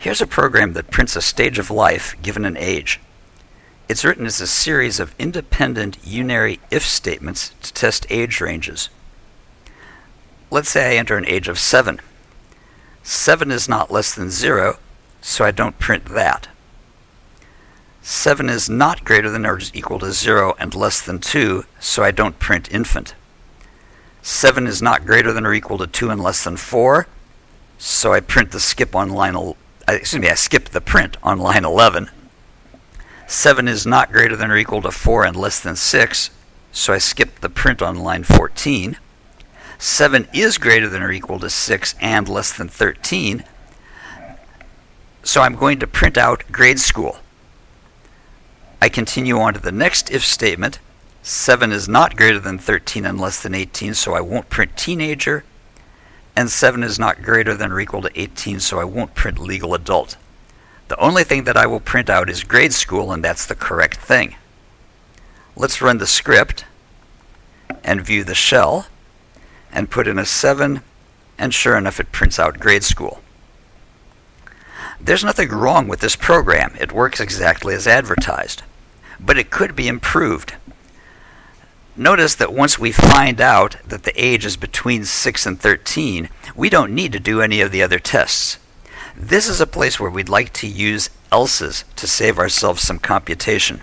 Here's a program that prints a stage of life given an age. It's written as a series of independent unary if statements to test age ranges. Let's say I enter an age of 7. 7 is not less than 0, so I don't print that. 7 is not greater than or equal to 0 and less than 2, so I don't print infant. 7 is not greater than or equal to 2 and less than 4, so I print the skip on line, excuse me, I skip the print on line 11. 7 is not greater than or equal to 4 and less than 6, so I skip the print on line 14. 7 is greater than or equal to 6 and less than 13, so I'm going to print out grade school. I continue on to the next if statement. 7 is not greater than 13 and less than 18, so I won't print teenager. And 7 is not greater than or equal to 18, so I won't print legal adult. The only thing that I will print out is grade school, and that's the correct thing. Let's run the script and view the shell and put in a 7, and sure enough, it prints out grade school. There's nothing wrong with this program. It works exactly as advertised. But it could be improved. Notice that once we find out that the age is between 6 and 13, we don't need to do any of the other tests. This is a place where we'd like to use else's to save ourselves some computation.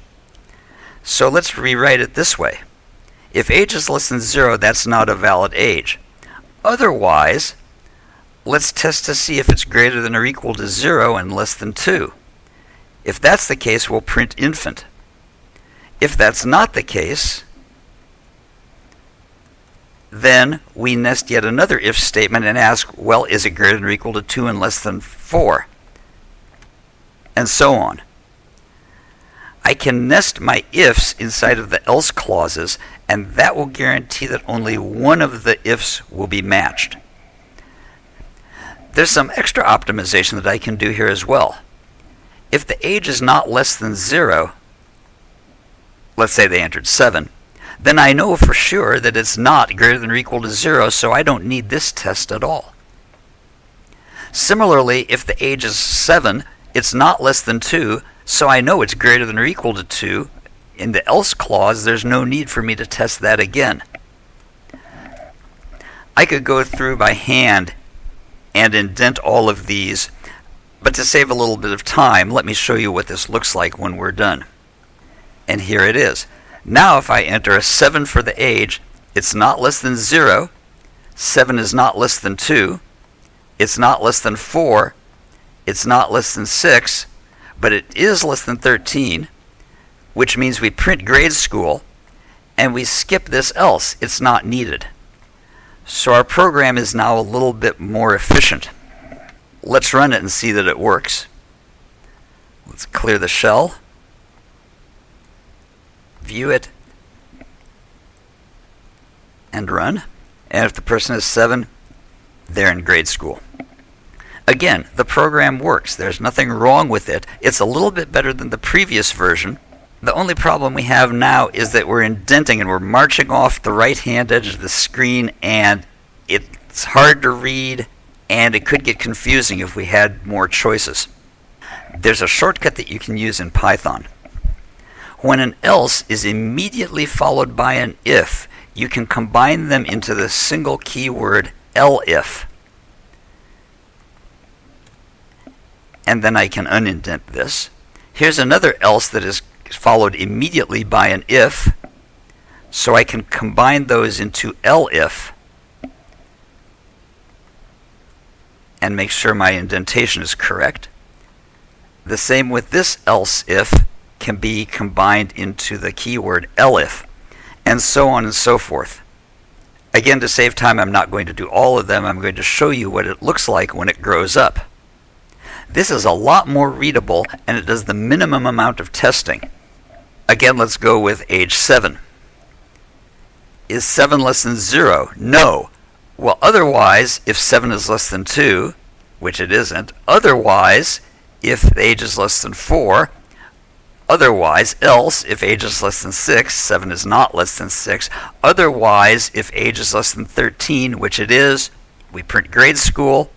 So let's rewrite it this way. If age is less than 0, that's not a valid age. Otherwise, let's test to see if it's greater than or equal to 0 and less than 2. If that's the case, we'll print infant. If that's not the case, then we nest yet another if statement and ask, well, is it greater than or equal to 2 and less than 4? And so on. I can nest my ifs inside of the else clauses, and that will guarantee that only one of the ifs will be matched. There's some extra optimization that I can do here as well. If the age is not less than 0, let's say they entered 7, then I know for sure that it's not greater than or equal to 0, so I don't need this test at all. Similarly, if the age is 7, it's not less than 2, so I know it's greater than or equal to 2. In the else clause, there's no need for me to test that again. I could go through by hand and indent all of these, but to save a little bit of time, let me show you what this looks like when we're done. And here it is. Now if I enter a 7 for the age, it's not less than 0, 7 is not less than 2, it's not less than 4, it's not less than 6, but it is less than 13, which means we print grade school, and we skip this else, it's not needed. So our program is now a little bit more efficient. Let's run it and see that it works. Let's clear the shell view it, and run. And if the person is 7, they're in grade school. Again, the program works. There's nothing wrong with it. It's a little bit better than the previous version. The only problem we have now is that we're indenting and we're marching off the right hand edge of the screen, and it's hard to read, and it could get confusing if we had more choices. There's a shortcut that you can use in Python. When an else is immediately followed by an if, you can combine them into the single keyword elif. And then I can unindent this. Here's another else that is followed immediately by an if. So I can combine those into elif and make sure my indentation is correct. The same with this else if can be combined into the keyword elif, and so on and so forth. Again, to save time, I'm not going to do all of them. I'm going to show you what it looks like when it grows up. This is a lot more readable, and it does the minimum amount of testing. Again, let's go with age 7. Is 7 less than 0? No. Well, otherwise, if 7 is less than 2, which it isn't, otherwise, if age is less than 4, Otherwise, else, if age is less than 6, 7 is not less than 6. Otherwise, if age is less than 13, which it is, we print grade school,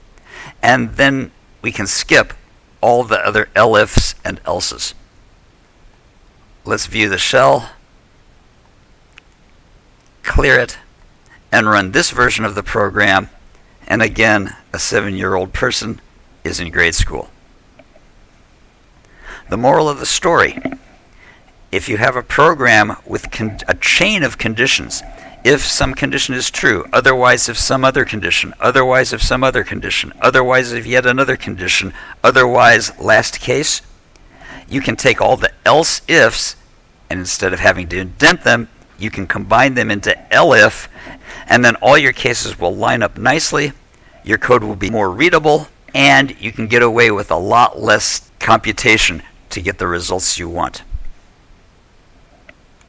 and then we can skip all the other elifs and elses. Let's view the shell, clear it, and run this version of the program. And again, a seven year old person is in grade school. The moral of the story if you have a program with a chain of conditions, if some condition is true, otherwise, if some other condition, otherwise, if some other condition, otherwise, if yet another condition, otherwise, last case, you can take all the else ifs and instead of having to indent them, you can combine them into elif, and then all your cases will line up nicely. Your code will be more readable, and you can get away with a lot less computation to get the results you want.